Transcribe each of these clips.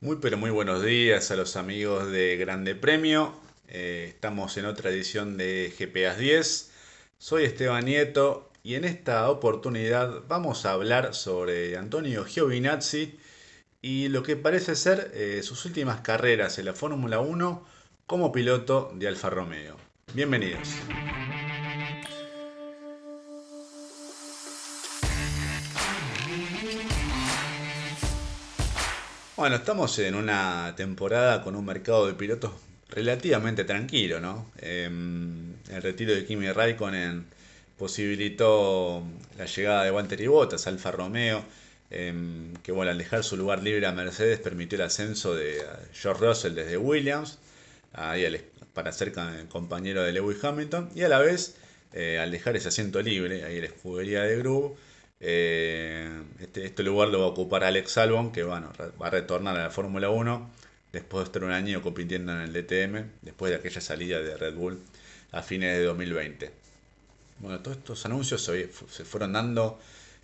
Muy pero muy buenos días a los amigos de Grande Premio. Eh, estamos en otra edición de GPAs 10. Soy Esteban Nieto y en esta oportunidad vamos a hablar sobre Antonio Giovinazzi y lo que parece ser eh, sus últimas carreras en la Fórmula 1 como piloto de Alfa Romeo. Bienvenidos. Bueno, estamos en una temporada con un mercado de pilotos relativamente tranquilo, ¿no? Em, el retiro de Kimi Raikkonen posibilitó la llegada de Walter Bottas, Alfa Romeo, em, que bueno, al dejar su lugar libre a Mercedes permitió el ascenso de George Russell desde Williams para ser compañero de Lewis Hamilton y a la vez eh, al dejar ese asiento libre, ahí la escudería de Groove, eh, este, este, lugar lo va a ocupar Alex Albon, que bueno, va a retornar a la Fórmula 1 después de estar un año compitiendo en el DTM, después de aquella salida de Red Bull a fines de 2020. Bueno, todos estos anuncios se, fueron dando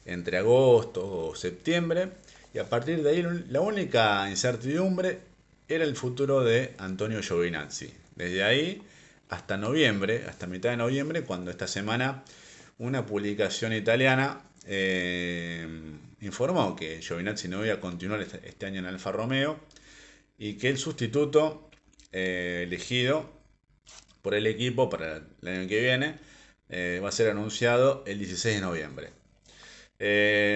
entre agosto o septiembre, y a partir de ahí la única incertidumbre era el futuro de Antonio Giovinazzi. Desde ahí hasta noviembre, hasta mitad de noviembre, cuando esta semana una publicación italiana eh, informó que Giovinazzi no iba a continuar este, este, año en Alfa Romeo y que el sustituto eh, elegido por el equipo para el año que viene eh, va a ser anunciado el 16 de noviembre.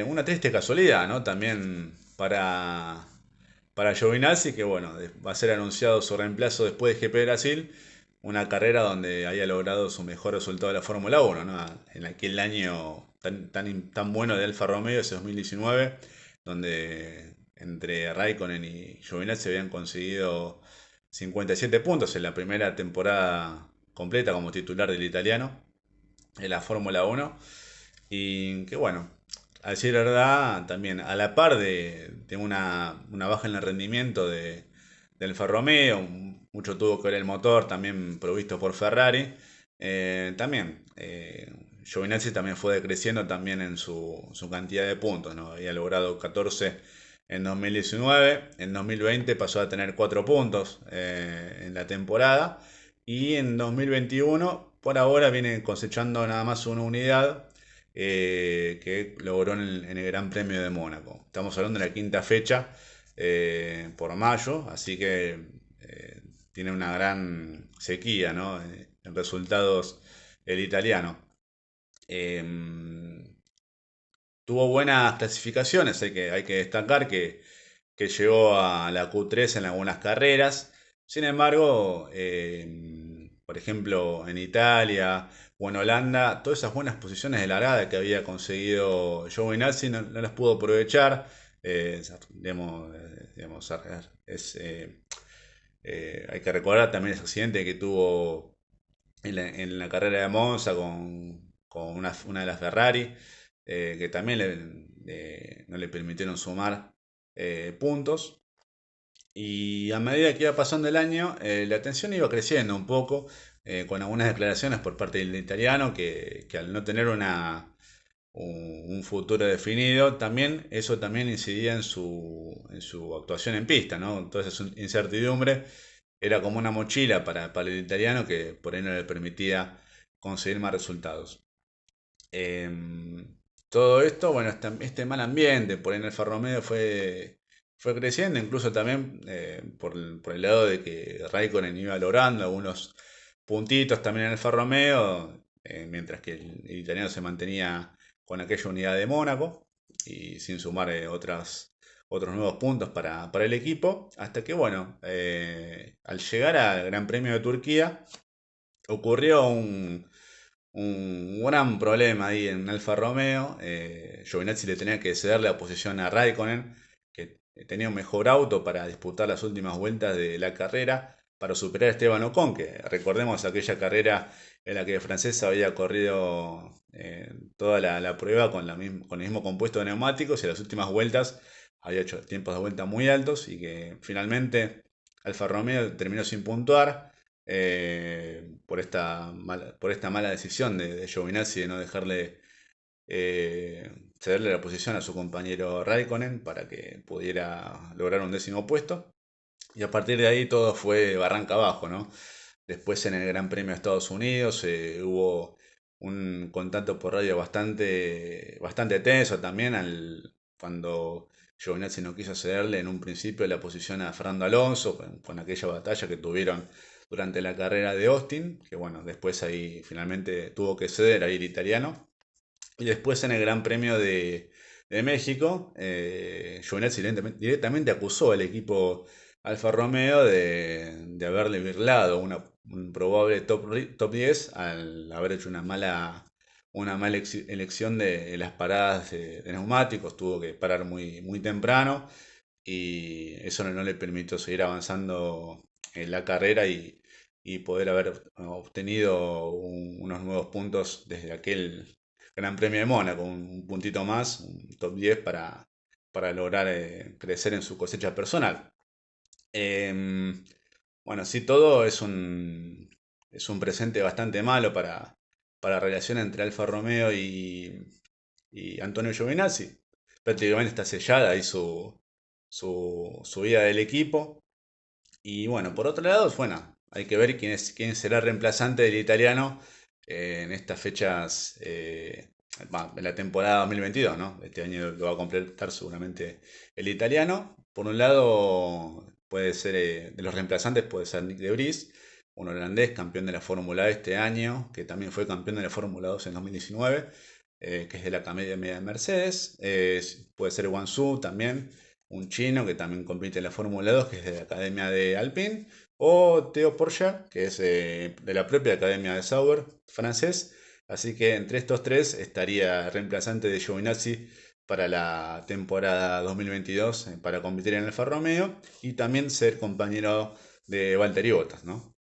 una triste casualidad, ¿no? También para, para Giovinazzi, que bueno, va a ser anunciado su reemplazo después de GP Brasil, una carrera donde haya logrado su mejor resultado de la Fórmula 1, ¿no? En aquel año tan, tan, bueno de Alfa Romeo, ese 2019, donde entre Raikkonen y Giovinazzi se habían conseguido 57 puntos en la primera temporada completa como titular del italiano en la Fórmula 1. Y que bueno, a decir verdad, también a la par de, una, baja en el rendimiento de, del Alfa Romeo, mucho tuvo que ver el motor, también provisto por Ferrari. Eh, también eh, Giovinazzi también fue decreciendo también en su, cantidad de puntos, ¿no? Había logrado 14 en 2019, en 2020 pasó a tener 4 puntos eh, en la temporada y en 2021 por ahora viene cosechando nada más una unidad eh, que logró en el, Gran Premio de Mónaco. Estamos hablando de la quinta fecha eh, por mayo, así que tiene una gran sequía en resultados el italiano. Em, tuvo buenas clasificaciones, hay que, hay que destacar que, llegó a la Q3 en algunas carreras. Sin embargo, em, por ejemplo, en Italia o en Holanda, todas esas buenas posiciones de largada que había conseguido Joe Nazi no, las pudo aprovechar. Eh, eh, eh, hay que recordar también ese accidente que tuvo en la, en la carrera de Monza con, una, de las Ferrari, eh, que también no le permitieron sumar eh, puntos. Y a medida que iba pasando el año, eh, la tensión iba creciendo un poco, con algunas declaraciones por parte del italiano, que, al no tener una, un, futuro definido, también eso también incidía en su, en su actuación en pista, ¿no? Entonces, incertidumbre era como una mochila para, para el italiano que por ahí no le permitía conseguir más resultados. Em, todo esto, bueno, este, este, mal ambiente por en el Romeo fue, fue creciendo, incluso también eh, por, el, lado de que Raikkonen iba logrando algunos puntitos también en el Romeo, eh, mientras que el, italiano se mantenía con aquella unidad de Mónaco y sin sumar eh, otras, otros nuevos puntos para, para, el equipo, hasta que, bueno, al llegar al Gran Premio de Turquía, ocurrió un, un gran problema ahí en Alfa Romeo. Eh, Giovinazzi le tenía que ceder la posición a Raikkonen, que tenía un mejor auto para disputar las últimas vueltas de la carrera, para superar a Esteban Ocon, que recordemos aquella carrera en la que el francés había corrido eh, toda la, prueba con, con el mismo compuesto de neumáticos y en las últimas vueltas había hecho tiempos de vuelta muy altos y que finalmente Alfa Romeo terminó sin puntuar. Eh, por, esta mala, por esta mala decisión de, de Giovinazzi de no dejarle eh, cederle la posición a su compañero Raikkonen para que pudiera lograr un décimo puesto. Y a partir de ahí todo fue barranca abajo, ¿no? Después en el Gran Premio de Estados Unidos eh, hubo un contacto por radio bastante, bastante tenso también al, cuando Giovinazzi no quiso cederle en un principio la posición a Fernando Alonso con, aquella batalla que tuvieron durante la carrera de Austin, que bueno, después ahí finalmente tuvo que ceder a ir italiano. Y después en el Gran Premio de, México, eh, directamente, acusó al equipo Alfa Romeo de, haberle virlado una, un probable top, top 10 al haber hecho una mala, una mala elección de, las paradas de, neumáticos, tuvo que parar muy, muy temprano y eso no, le permitió seguir avanzando en la carrera y, poder haber obtenido unos nuevos puntos desde aquel Gran Premio de Mónaco, un, un puntito más, un top 10 para, para lograr eh, crecer en su cosecha personal. Em, bueno, sí, todo es un, es un presente bastante malo para, para la relación entre Alfa Romeo y, y Antonio Giovinazzi. Prácticamente está sellada ahí su, su, su vida del equipo. Y bueno, por otro lado, bueno, hay que ver quién, es, quién será el reemplazante del italiano eh, en estas fechas, eh, en la temporada 2022, ¿no? Este año lo va a completar seguramente el italiano. Por un lado, puede ser, eh, de los reemplazantes puede ser Nick de Vries, un holandés campeón de la Fórmula E este año, que también fue campeón de la Fórmula 2 en 2019, que es de la Academia de Mercedes. puede ser Wansu también, un chino que también compite en la Fórmula 2, que es de la Academia de Alpine. O Theo Porsche, que es de la propia Academia de Sauber, francés. Así que entre estos tres estaría reemplazante de Giovinazzi para la temporada 2022 eh, para competir en el Alfa Romeo y también ser compañero de Valtteri Bottas, ¿no?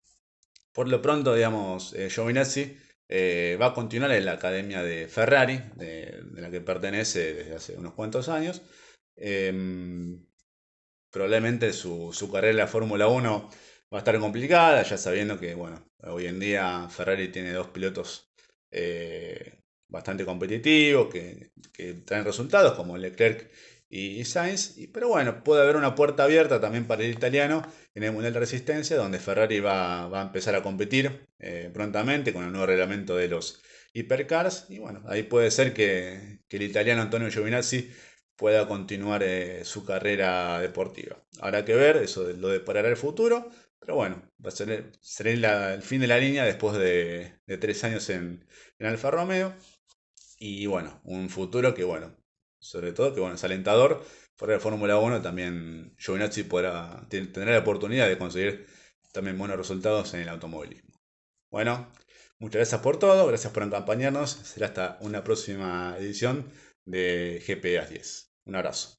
Por lo pronto, digamos, eh, Giovinazzi eh, va a continuar en la academia de Ferrari, de, la que pertenece desde hace unos cuantos años. Em, probablemente su, su, carrera en la Fórmula 1 va a estar complicada, ya sabiendo que, bueno, hoy en día Ferrari tiene dos pilotos eh, bastante competitivos, que, traen resultados, como Leclerc y, Sainz, pero bueno, puede haber una puerta abierta también para el italiano en el Mundial de Resistencia, donde Ferrari va, a empezar a competir eh, prontamente con el nuevo reglamento de los hipercars, y bueno, ahí puede ser que, el italiano Antonio Giovinazzi pueda continuar eh, su carrera deportiva. Habrá que ver, eso lo de parar el futuro, pero bueno, va a ser, el fin de la línea después de, tres años en, Alfa Romeo. Y bueno, un futuro que bueno, sobre todo que bueno, es alentador. Fuera de Fórmula 1 también Giovinazzi podrá tener la oportunidad de conseguir también buenos resultados en el automovilismo. Bueno, muchas gracias por todo, gracias por acompañarnos. Será hasta una próxima edición de GPA 10. Un abrazo.